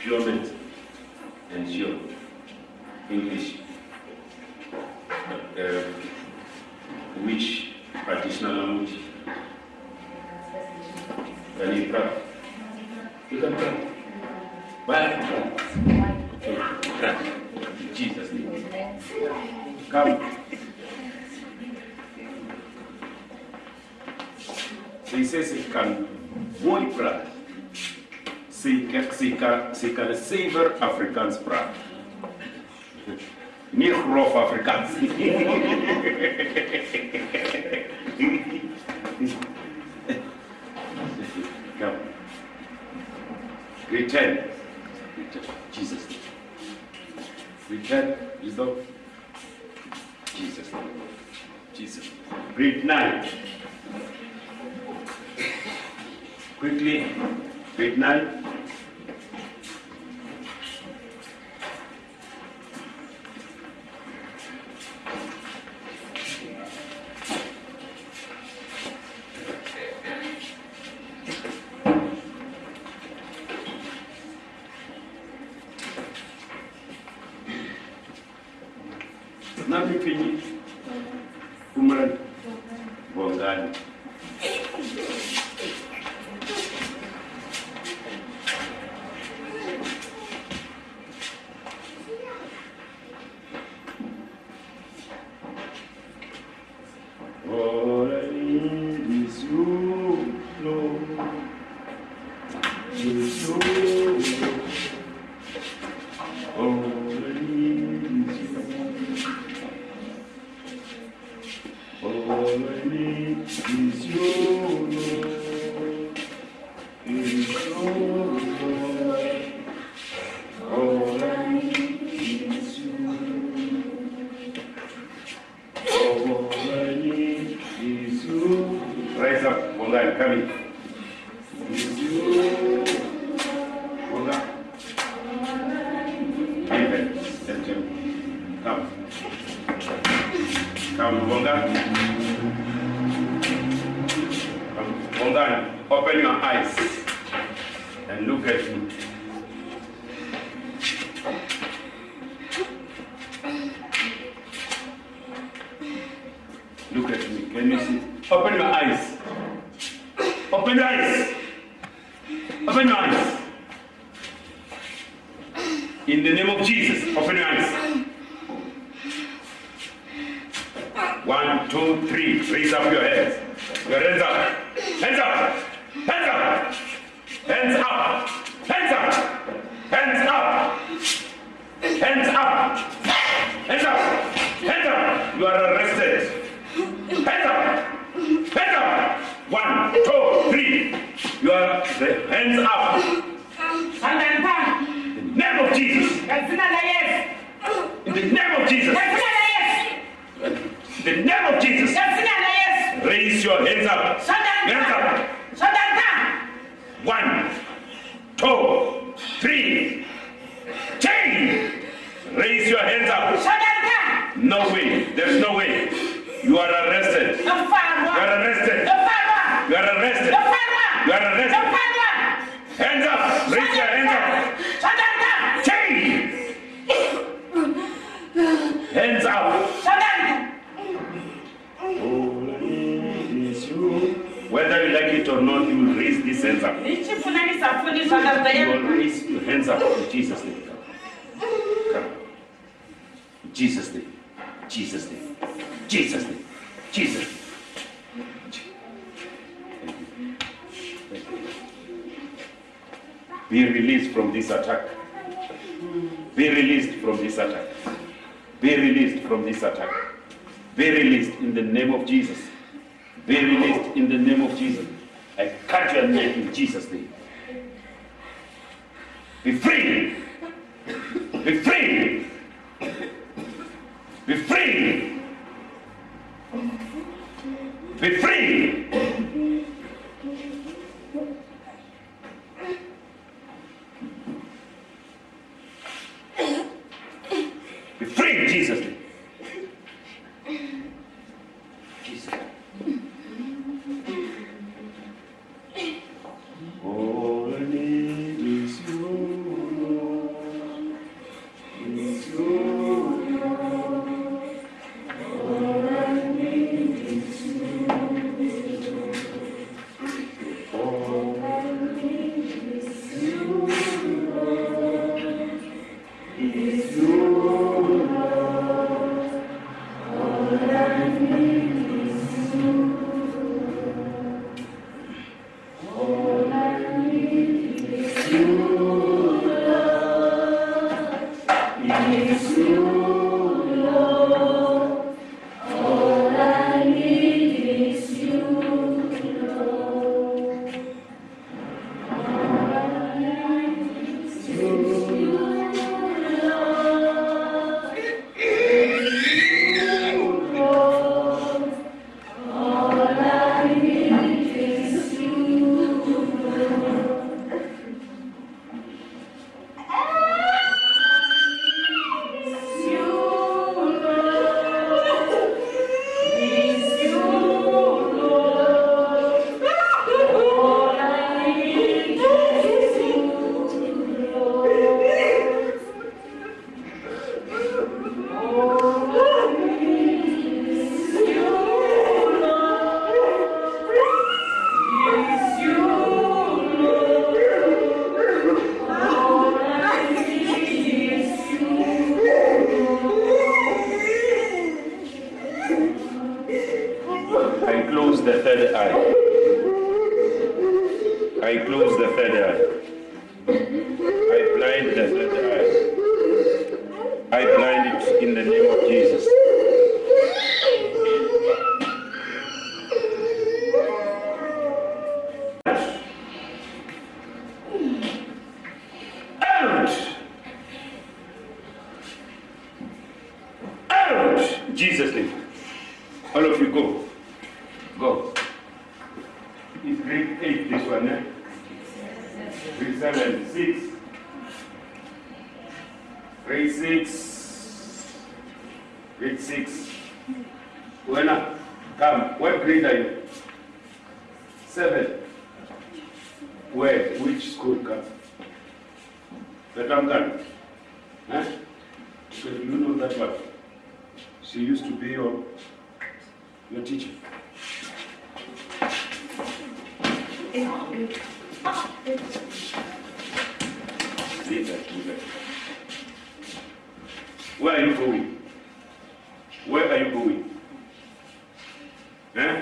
German and your English, uh, which traditional language can you practice? You can practice. Practice. Jesus' name. Come. So he says can only practice. Сикансибер африканс прав. Нехров африканс. Come. Return. Return. Jesus. Return. You know? Jesus. Jesus. Read night. Quickly. Read night. lhe pedis, humano, bondade. Ora Jesus. Come, Bonga, open your eyes and look at me. Look at me. Can you see? Open your eyes. Open your eyes. Open your eyes. In the name of Jesus, open your eyes. One, two, three. Raise up your hands. Your hands up. Hands up. Hands up. Hands up. Hands up. Hands up. Hands up. Hands up. Hands up. You are arrested. Hands up. Hands up. One, two, three. You are the hands up. Sandanta, In the name of Jesus. katika la Yesu, In the name of Jesus. The name of Jesus. katika la Yesu. Raise your hands up. Hands up. One, two, three. Change. Raise your hands up. No way. There's no way. You are arrested. You are arrested. You are arrested. You are arrested. Hands up. Raise your hands up. Sandanta, or not, you will raise these hands up. Nichifuna nisafundiswa katika You will raise your hands up in Jesus' name. Come. In Jesus' name. Jesus' name. Jesus' name. Jesus' name. Be released from this attack. Be released from this attack. Be released from this attack. Be released in the name of Jesus. Be released in the name of Jesus. In Jesus' name. Be free. Be free. Be free. Be free. Amen. Blind in the name of Jesus. Jesus' name. All of you go. Go. It's grade 8, this one, eh? Grade 7, 6. Grade 6. Grade 6. Buena, come. What grade are you? 7. Where? Which school come? Betamkan. Huh? So you know that one. She used to be your, your teacher. That, that. Where are you going? Where are you going? Huh?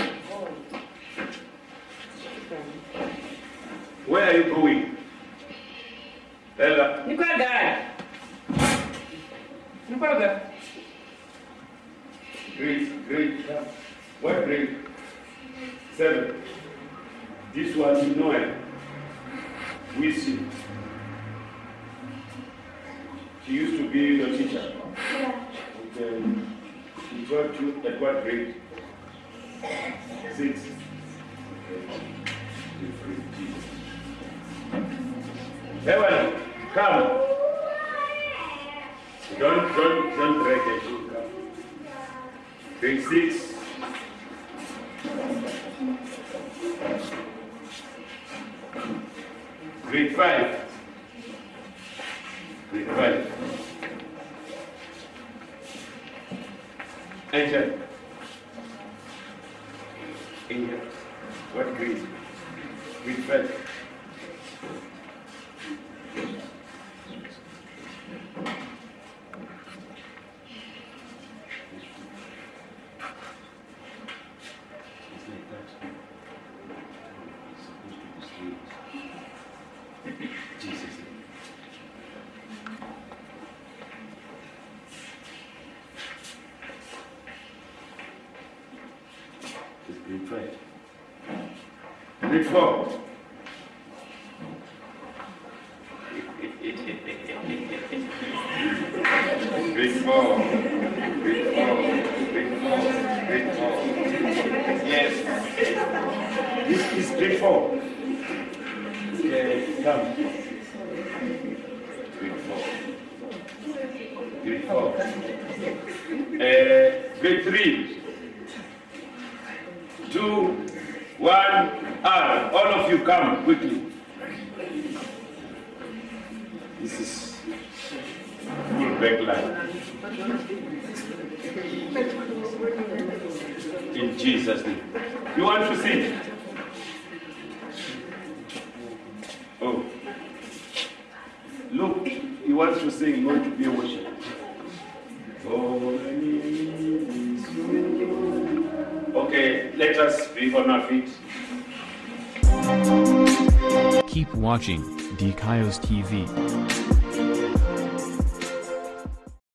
Where are you going? Ella, Ni qual gara? Ni qual gara? grade, grade, what grade? Seven. This one you know it. We see. She used to be your teacher. Yeah. Okay. She taught you at? Six. Evan, come. Don't, don't, don't break it. Come. Grade six. Grade five. Grade five. Enter. Enter. What grade? Grade five. It's like that. It's supposed to be straight. Jesus. It's grade five. Grade four. Grade four. Grade four. Grade four. Grade four. Yes. This is grade four. Okay, come. Grade four. Grade four. Uh, grade three. Two, one, R. All of you come quickly. This is full backline. In Jesus' name. You want to sing? Oh. Look, he wants to sing, going to be a. Okay, let us be on our feet. Keep watching DKIOS TV.